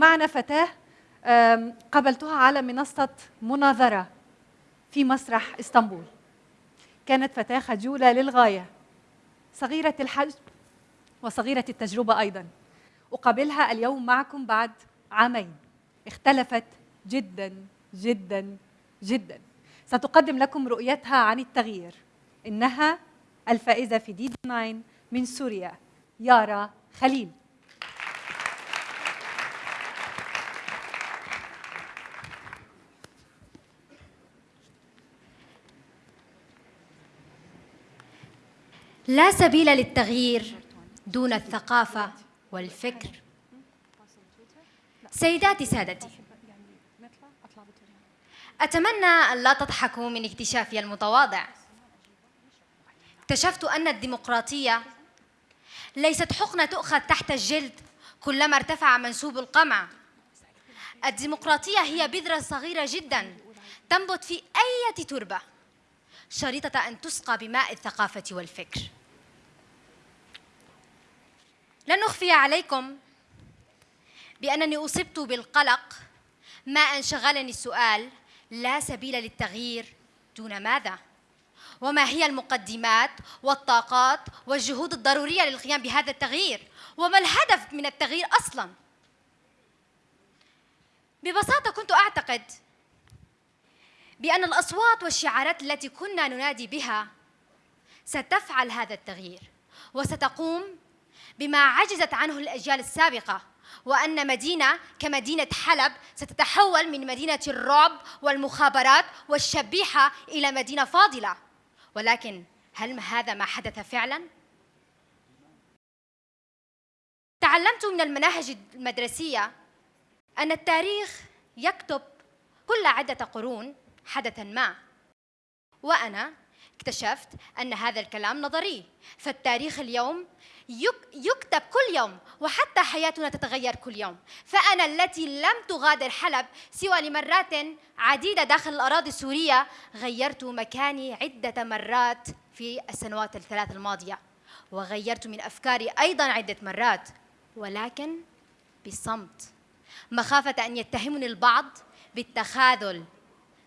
معنا فتاة قابلتها على منصة مناظرة في مسرح إسطنبول. كانت فتاة خجولة للغاية صغيرة الحجم وصغيرة التجربة أيضا. أقابلها اليوم معكم بعد عامين. اختلفت جدا جدا جدا. ستقدم لكم رؤيتها عن التغيير. إنها الفائزة في دي 9 من سوريا يارا خليل. لا سبيل للتغيير دون الثقافة والفكر. سيداتي سادتي أتمنى أن لا تضحكوا من اكتشافي المتواضع. اكتشفت أن الديمقراطية ليست حقنة تؤخذ تحت الجلد كلما ارتفع منسوب القمع. الديمقراطية هي بذرة صغيرة جدا تنبت في أي تربة شريطة أن تسقى بماء الثقافة والفكر. لن أخفي عليكم بأنني أصبت بالقلق ما أن شغلني السؤال لا سبيل للتغيير دون ماذا؟ وما هي المقدمات والطاقات والجهود الضرورية للقيام بهذا التغيير؟ وما الهدف من التغيير أصلاً؟ ببساطة كنت أعتقد بأن الأصوات والشعارات التي كنا ننادي بها ستفعل هذا التغيير وستقوم بما عجزت عنه الأجيال السابقة وأن مدينة كمدينة حلب ستتحول من مدينة الرعب والمخابرات والشبيحة إلى مدينة فاضلة ولكن هل هذا ما حدث فعلا؟ تعلمت من المناهج المدرسية أن التاريخ يكتب كل عدة قرون حدثا ما وأنا اكتشفت أن هذا الكلام نظري. فالتاريخ اليوم يكتب كل يوم وحتى حياتنا تتغير كل يوم. فأنا التي لم تغادر حلب سوى لمرات عديدة داخل الأراضي السورية غيرت مكاني عدة مرات في السنوات الثلاث الماضية. وغيرت من أفكاري أيضا عدة مرات ولكن بصمت. مخافة أن يتهمني البعض بالتخاذل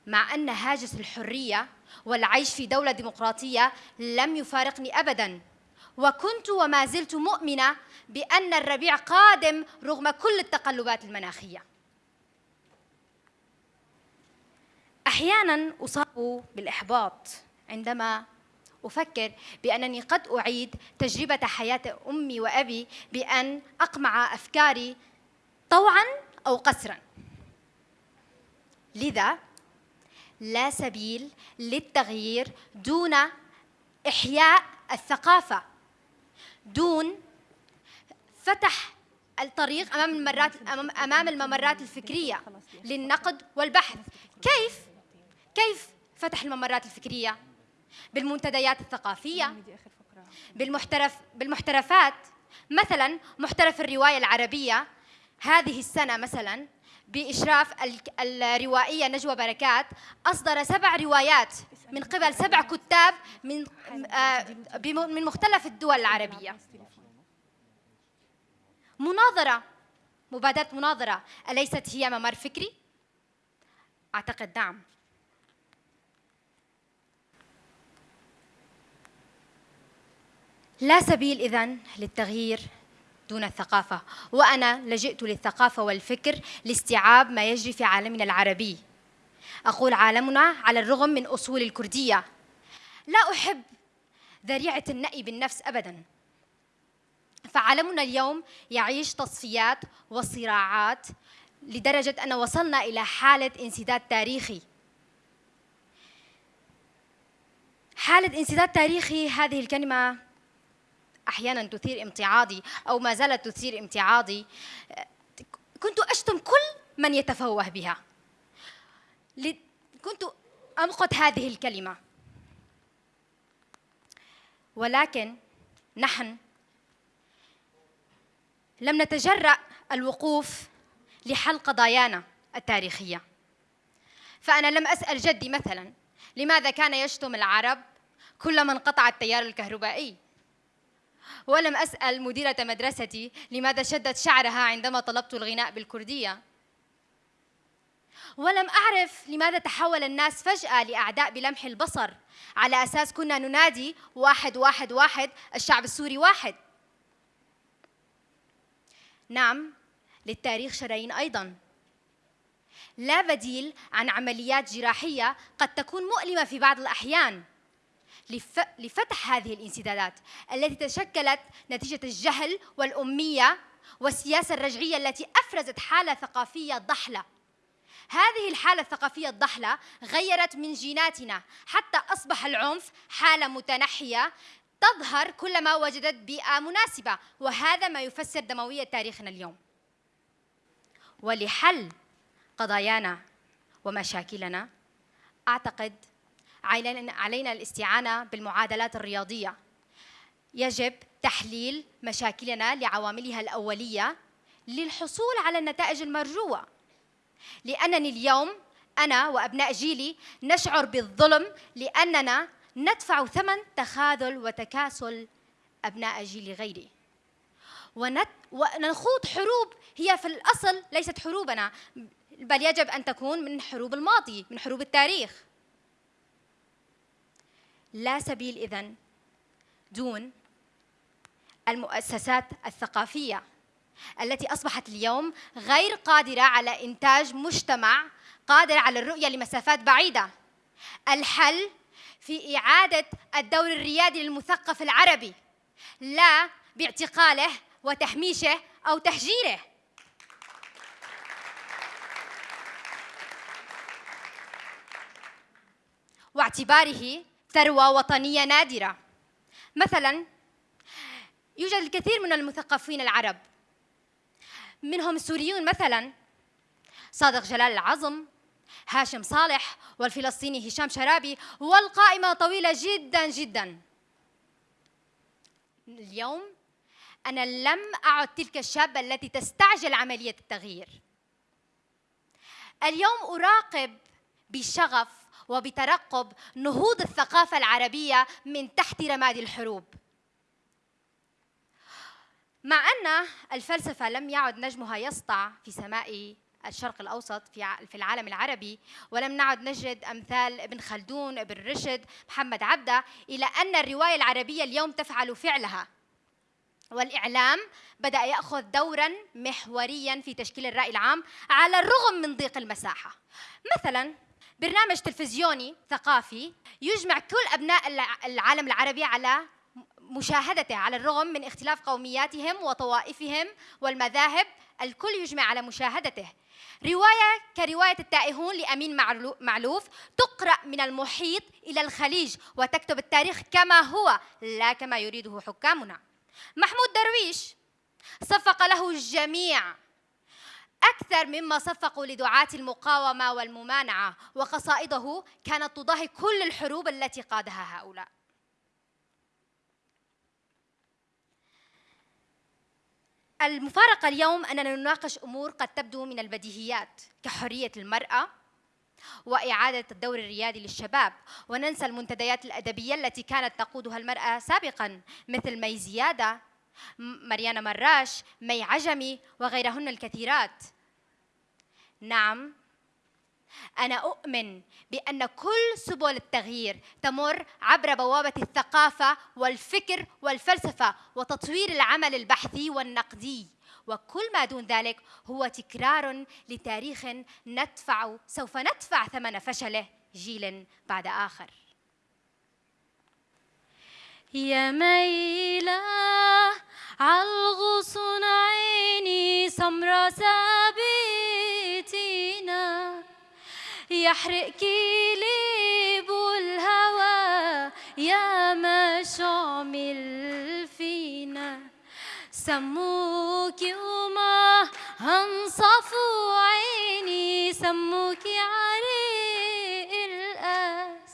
مع أن هاجس الحرية والعيش في دولة ديمقراطية لم يفارقني أبداً. وكنت وما زلت مؤمنة بأن الربيع قادم رغم كل التقلبات المناخية. أحيانا أصاب بالإحباط عندما أفكر بأنني قد أعيد تجربة حياة أمي وأبي بأن أقمع أفكاري طوعا أو قسرا. لذا لا سبيل للتغيير دون إحياء الثقافة. دون فتح الطريق أمام الممرات امام الممرات الفكرية للنقد والبحث. كيف؟ كيف فتح الممرات الفكرية؟ بالمنتديات الثقافية بالمحترف بالمحترفات. مثلا محترف الرواية العربية هذه السنة مثلا بإشراف الروائية نجوى بركات أصدر سبع روايات من قبل سبع كتاب من آه، من مختلف الدول العربية. مناظرة مبادرة مناظرة أليست هي ممر فكري؟ أعتقد نعم. لا سبيل إذن للتغيير. دون الثقافة وأنا لجئت للثقافة والفكر لاستيعاب ما يجري في عالمنا العربي. أقول عالمنا على الرغم من أصول الكردية. لا أحب ذريعة النأي بالنفس أبدا. فعالمنا اليوم يعيش تصفيات وصراعات لدرجة أن وصلنا إلى حالة انسداد تاريخي. حالة انسداد تاريخي هذه الكلمة أحيانا تثير امتعاضي أو ما زالت تثير امتعاضي. كنت أشتم كل من يتفوه بها. كنت أمقت هذه الكلمة. ولكن نحن لم نتجرأ الوقوف لحل قضايانا التاريخية. فأنا لم أسأل جدي مثلا لماذا كان يشتم العرب كلما انقطع التيار الكهربائي؟ ولم أسأل مديرة مدرستي لماذا شدت شعرها عندما طلبت الغناء بالكردية. ولم أعرف لماذا تحول الناس فجأة لأعداء بلمح البصر. على أساس كنا ننادي واحد واحد واحد الشعب السوري واحد. نعم للتاريخ شرايين أيضا. لا بديل عن عمليات جراحية قد تكون مؤلمة في بعض الأحيان. لفتح هذه الانسدادات التي تشكلت نتيجة الجهل والأمية والسياسة الرجعية التي أفرزت حالة ثقافية ضحلة. هذه الحالة الثقافية الضحلة غيرت من جيناتنا حتى أصبح العنف حالة متنحية تظهر كلما وجدت بيئة مناسبة وهذا ما يفسر دموية تاريخنا اليوم. ولحل قضايانا ومشاكلنا أعتقد علينا الاستعانة بالمعادلات الرياضية. يجب تحليل مشاكلنا لعواملها الأولية للحصول على النتائج المرجوة. لأنني اليوم أنا وأبناء جيلي نشعر بالظلم لأننا ندفع ثمن تخاذل وتكاسل أبناء جيل غيري. ونت ونخوض حروب هي في الأصل ليست حروبنا بل يجب أن تكون من حروب الماضي من حروب التاريخ. لا سبيل إذن دون المؤسسات الثقافية التي أصبحت اليوم غير قادرة على إنتاج مجتمع قادر على الرؤية لمسافات بعيدة. الحل في إعادة الدور الريادي للمثقف العربي لا باعتقاله وتهميشه أو تهجيره. واعتباره ثروة وطنية نادرة. مثلا يوجد الكثير من المثقفين العرب. منهم السوريون مثلا صادق جلال العظم هاشم صالح والفلسطيني هشام شرابي والقائمة طويلة جدا جدا. اليوم أنا لم أعد تلك الشابة التي تستعجل عملية التغيير. اليوم أراقب بشغف وبترقب نهوض الثقافة العربية من تحت رماد الحروب. مع أن الفلسفة لم يعد نجمها يسطع في سماء الشرق الأوسط في العالم العربي ولم نعد نجد أمثال ابن خلدون ابن رشد محمد عبده إلى أن الرواية العربية اليوم تفعل فعلها. والإعلام بدأ يأخذ دورا محوريا في تشكيل الرأي العام على الرغم من ضيق المساحة. مثلا برنامج تلفزيوني ثقافي يجمع كل أبناء العالم العربي على مشاهدته على الرغم من اختلاف قومياتهم وطوائفهم والمذاهب الكل يجمع على مشاهدته. رواية كرواية التائهون لأمين معلوف تقرأ من المحيط إلى الخليج وتكتب التاريخ كما هو لا كما يريده حكامنا. محمود درويش صفق له الجميع. أكثر مما صفقوا لدعاة المقاومة والممانعة وقصائده كانت تضاهي كل الحروب التي قادها هؤلاء. المفارقة اليوم أننا نناقش أمور قد تبدو من البديهيات كحرية المرأة وإعادة الدور الريادي للشباب. وننسى المنتديات الأدبية التي كانت تقودها المرأة سابقا مثل مي زيادة مريانا مراش مي عجمي وغيرهن الكثيرات. نعم. أنا أؤمن بأن كل سبل التغيير تمر عبر بوابة الثقافة والفكر والفلسفة وتطوير العمل البحثي والنقدي. وكل ما دون ذلك هو تكرار لتاريخ ندفع سوف ندفع ثمن فشله جيل بعد آخر. يا ميلة عالغصن عيني سمرة ثابتينا يحرق كليب الهوى يا ما شعمل فينا سموك وما هنصفوا عيني. سموك عريق القاس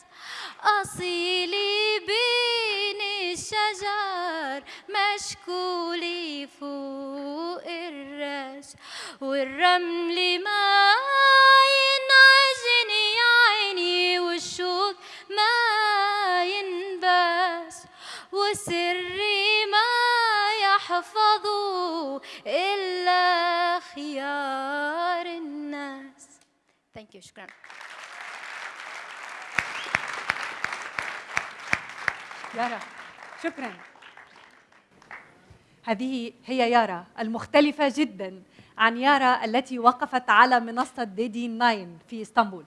أصيلي بين الشجر مشكولي فوق الرأس. والرمل ما وسري ما رفضوا إلا خيار الناس. ثانك يو شكرا. يارا شكرا. هذه هي يارا المختلفة جدا عن يارا التي وقفت على منصة ديدي 9 في إسطنبول.